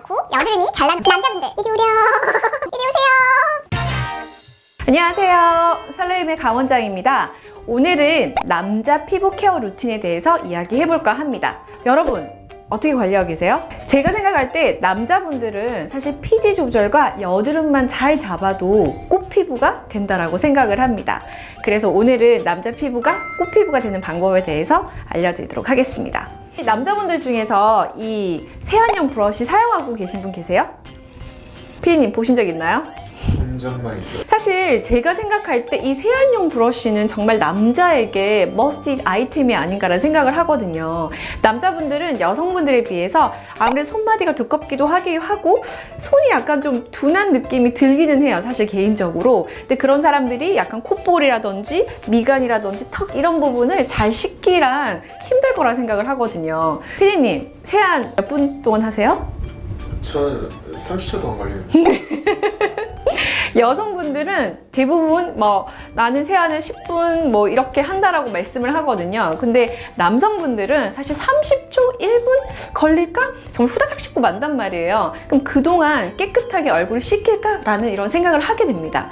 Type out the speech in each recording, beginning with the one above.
않고 여드름이 잘 나는 남자분들 이리 오렴 이리 오세요 안녕하세요. 살레임의 강원장입니다. 오늘은 남자 피부 케어 루틴에 대해서 이야기해볼까 합니다. 여러분, 어떻게 관리하고 계세요? 제가 생각할 때 남자분들은 사실 피지 조절과 여드름만 잘 잡아도 꽃피부가 된다라고 생각을 합니다. 그래서 오늘은 남자 피부가 꽃피부가 되는 방법에 대해서 알려드리도록 하겠습니다. 남자분들 중에서 이 세안용 브러쉬 사용하고 계신 분 계세요? 피디님 보신 적 있나요? 사실 제가 생각할 때 이 세안용 브러쉬는 정말 남자에게 must 아이템이 아닌가라는 생각을 하거든요. 남자분들은 여성분들에 비해서 아무래도 손마디가 두껍기도 하기 하고 손이 약간 좀 둔한 느낌이 들기는 해요. 사실 개인적으로. 근데 그런 사람들이 약간 콧볼이라든지 미간이라든지 턱 이런 부분을 잘 씻기란 힘 들 거라 생각을 하거든요. 피디님 세안 몇 분 동안 하세요? 저는 30초도 안 걸려요. 여성분들은 대부분 뭐 나는 세안을 10분 뭐 이렇게 한다라고 말씀을 하거든요. 근데 남성분들은 사실 30초, 1분 걸릴까? 정말 후다닥 씻고 만단 말이에요. 그럼 그동안 깨끗하게 얼굴을 씻길까 라는 이런 생각을 하게 됩니다.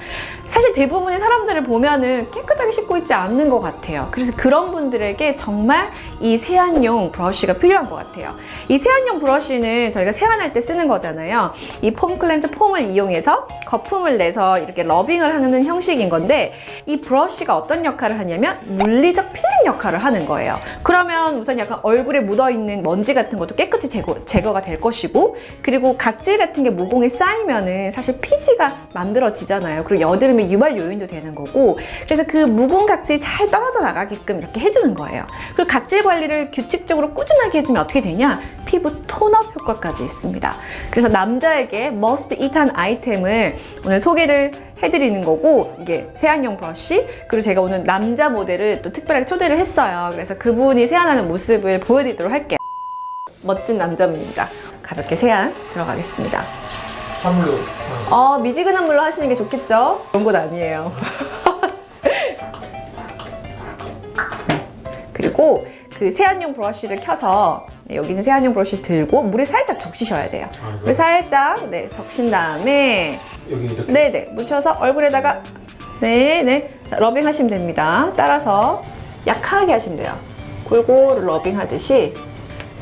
사실 대부분의 사람들을 보면은 깨끗하게 씻고 있지 않는 것 같아요. 그래서 그런 분들에게 정말 이 세안용 브러쉬가 필요한 것 같아요. 이 세안용 브러쉬는 저희가 세안할 때 쓰는 거잖아요. 이 foam cleanser foam을 이용해서 거품을 내서 이렇게 rubbing을 하는 형식인 건데 이 브러쉬가 어떤 역할을 하냐면 물리적 필링 역할을 하는 거예요. 그러면 우선 약간 얼굴에 묻어있는 먼지 같은 것도 깨끗이 제거, 제거가 될 것이고 그리고 각질 같은 게 모공에 쌓이면은 사실 피지가 만들어지잖아요. 그리고 여드름의 유발 요인도 되는 거고 그래서 그 묵은 각질이 잘 떨어져 나가게끔 이렇게 해주는 거예요. 그리고 각질 관리를 규칙적으로 꾸준하게 해주면 어떻게 되냐? 피부 tone up 효과까지 있습니다. 그래서 남자에게 must it한 아이템을 오늘 소개를 해드리는 거고 이게 세안용 브러쉬 그리고 제가 오늘 남자 모델을 또 특별하게 초대를 했어요. 그래서 그분이 세안하는 모습을 보여드리도록 할게요. 멋진 남자분입니다. 가볍게 세안 들어가겠습니다. 찬물로. 어, 미지근한 물로 하시는 게 좋겠죠? 그런 건 아니에요. 그리고 그 세안용 브러쉬를 켜서 네, 여기는 세안용 브러쉬 들고 물에 살짝 적시셔야 돼요. 아, 물에 살짝 네, 적신 다음에 여기 이렇게. 네네 묻혀서 얼굴에다가 네네 rubbing 하시면 됩니다. 따라서 약하게 하시면 돼요. 골고루 rubbing 하듯이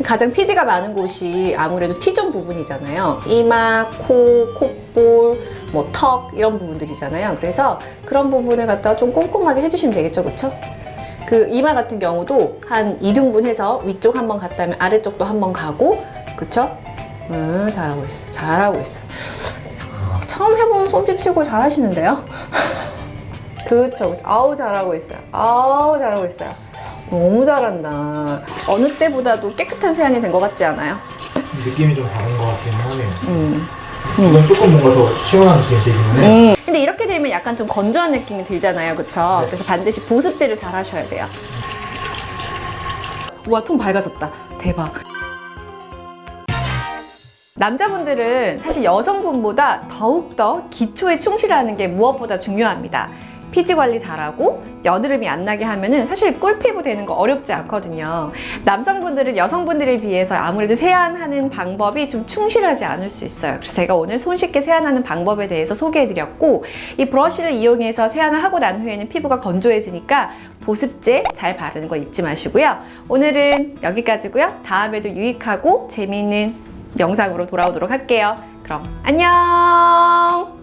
가장 피지가 많은 곳이 아무래도 T존 부분이잖아요. 이마, 코, 콧볼, 뭐 턱 이런 부분들이잖아요. 그래서 그런 부분을 갖다가 좀 꼼꼼하게 해주시면 되겠죠, 그렇죠? 그 이마 같은 경우도 한 2등분 해서 위쪽 한번 갔다면 아래쪽도 한번 가고 그쵸? 음, 잘하고 있어 잘하고 있어 처음 해보는 솜씨치고 잘하시는데요? 그쵸 그쵸. 아우 잘하고 있어요 아우 잘하고 있어요 너무 잘한다 어느 때보다도 깨끗한 세안이 된 것 같지 않아요? 느낌이 좀 다른 것 같긴 하네요. 음. 이건 조금 뭔가 더 시원한 느낌이 들긴 해. 음. 근데 이렇게 되면 약간 좀 건조한 느낌이 들잖아요 그쵸? 네. 그래서 반드시 보습제를 잘 하셔야 돼요 우와 통 밝아졌다 대박 남자분들은 사실 여성분보다 더욱더 기초에 충실하는 게 무엇보다 중요합니다. 피지 관리 잘하고 여드름이 안 나게 하면은 사실 꿀피부 되는 거 어렵지 않거든요. 남성분들은 여성분들에 비해서 아무래도 세안하는 방법이 좀 충실하지 않을 수 있어요. 그래서 제가 오늘 손쉽게 세안하는 방법에 대해서 소개해드렸고 이 브러쉬를 이용해서 세안을 하고 난 후에는 피부가 건조해지니까 보습제 잘 바르는 거 잊지 마시고요. 오늘은 여기까지고요. 다음에도 유익하고 재미있는 영상으로 돌아오도록 할게요. 그럼 안녕!